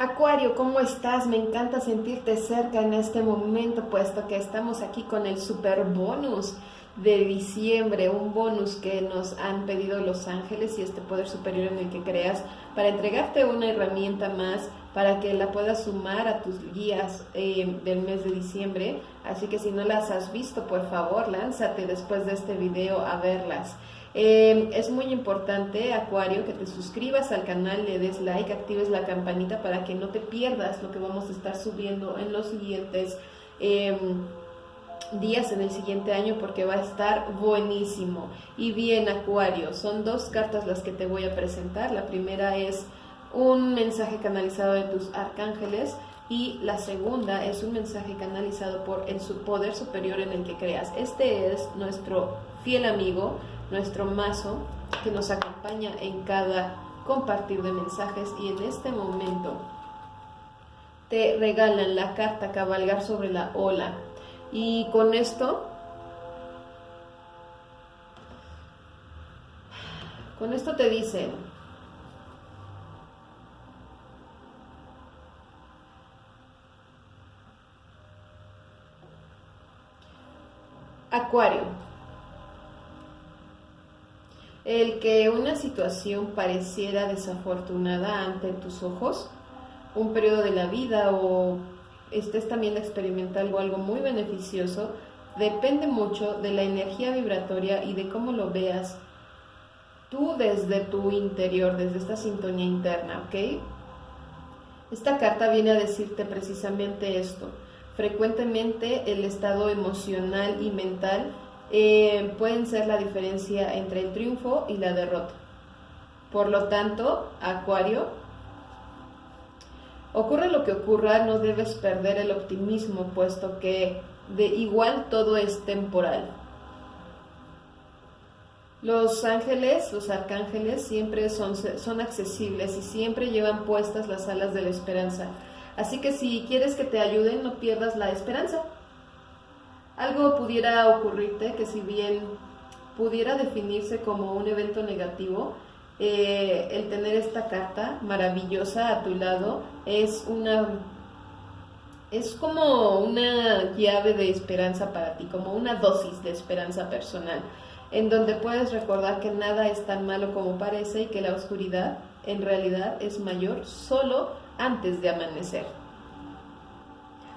Acuario, ¿cómo estás? Me encanta sentirte cerca en este momento, puesto que estamos aquí con el super bonus de diciembre, un bonus que nos han pedido los ángeles y este poder superior en el que creas, para entregarte una herramienta más para que la puedas sumar a tus guías eh, del mes de diciembre. Así que si no las has visto, por favor, lánzate después de este video a verlas. Eh, es muy importante, Acuario, que te suscribas al canal, le des like, actives la campanita para que no te pierdas lo que vamos a estar subiendo en los siguientes em, días, en el siguiente año, porque va a estar buenísimo. Y bien, Acuario, son dos cartas las que te voy a presentar. La primera es un mensaje canalizado de tus arcángeles y la segunda es un mensaje canalizado por el poder superior en el que creas. Este es nuestro fiel amigo, nuestro mazo que nos acompaña en cada compartir de mensajes y en este momento te regalan la carta cabalgar sobre la ola. Y con esto con esto te dicen Acuario el que una situación pareciera desafortunada ante tus ojos, un periodo de la vida o estés también experimentando algo muy beneficioso, depende mucho de la energía vibratoria y de cómo lo veas tú desde tu interior, desde esta sintonía interna, ¿ok? Esta carta viene a decirte precisamente esto. Frecuentemente el estado emocional y mental eh, pueden ser la diferencia entre el triunfo y la derrota. Por lo tanto, Acuario, ocurre lo que ocurra, no debes perder el optimismo, puesto que de igual todo es temporal. Los ángeles, los arcángeles, siempre son, son accesibles y siempre llevan puestas las alas de la esperanza. Así que si quieres que te ayuden, no pierdas la esperanza. Algo pudiera ocurrirte que si bien pudiera definirse como un evento negativo, eh, el tener esta carta maravillosa a tu lado es una es como una llave de esperanza para ti, como una dosis de esperanza personal, en donde puedes recordar que nada es tan malo como parece y que la oscuridad en realidad es mayor solo antes de amanecer.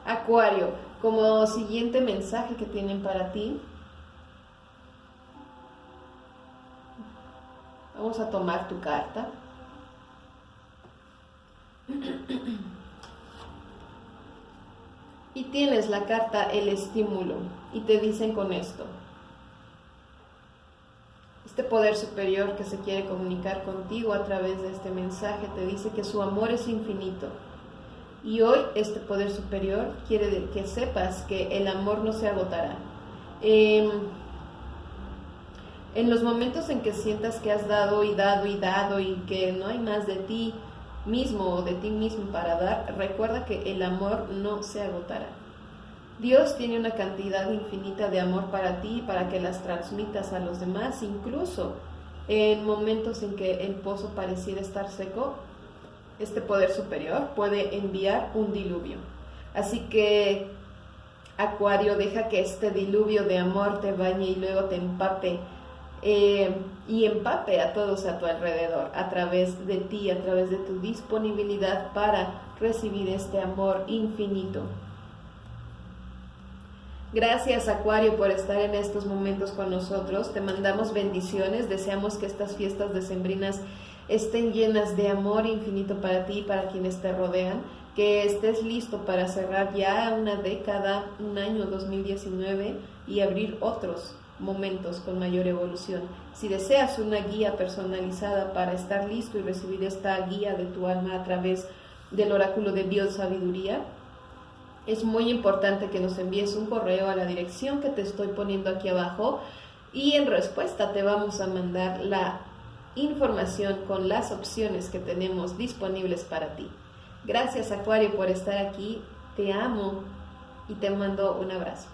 Acuario, como siguiente mensaje que tienen para ti, vamos a tomar tu carta. Y tienes la carta el estímulo y te dicen con esto. Este poder superior que se quiere comunicar contigo a través de este mensaje te dice que su amor es infinito y hoy este poder superior quiere que sepas que el amor no se agotará. Em, en los momentos en que sientas que has dado y dado y dado y que no hay más de ti mismo o de ti mismo para dar, recuerda que el amor no se agotará. Dios tiene una cantidad infinita de amor para ti para que las transmitas a los demás, incluso en momentos en que el pozo pareciera estar seco, este poder superior puede enviar un diluvio. Así que, Acuario, deja que este diluvio de amor te bañe y luego te empape eh, y empape a todos a tu alrededor a través de ti, a través de tu disponibilidad para recibir este amor infinito. Gracias Acuario por estar en estos momentos con nosotros. Te mandamos bendiciones. Deseamos que estas fiestas decembrinas estén llenas de amor infinito para ti y para quienes te rodean, que estés listo para cerrar ya una década, un año 2019 y abrir otros momentos con mayor evolución. Si deseas una guía personalizada para estar listo y recibir esta guía de tu alma a través del oráculo de Dios Sabiduría, es muy importante que nos envíes un correo a la dirección que te estoy poniendo aquí abajo y en respuesta te vamos a mandar la información con las opciones que tenemos disponibles para ti. Gracias Acuario por estar aquí, te amo y te mando un abrazo.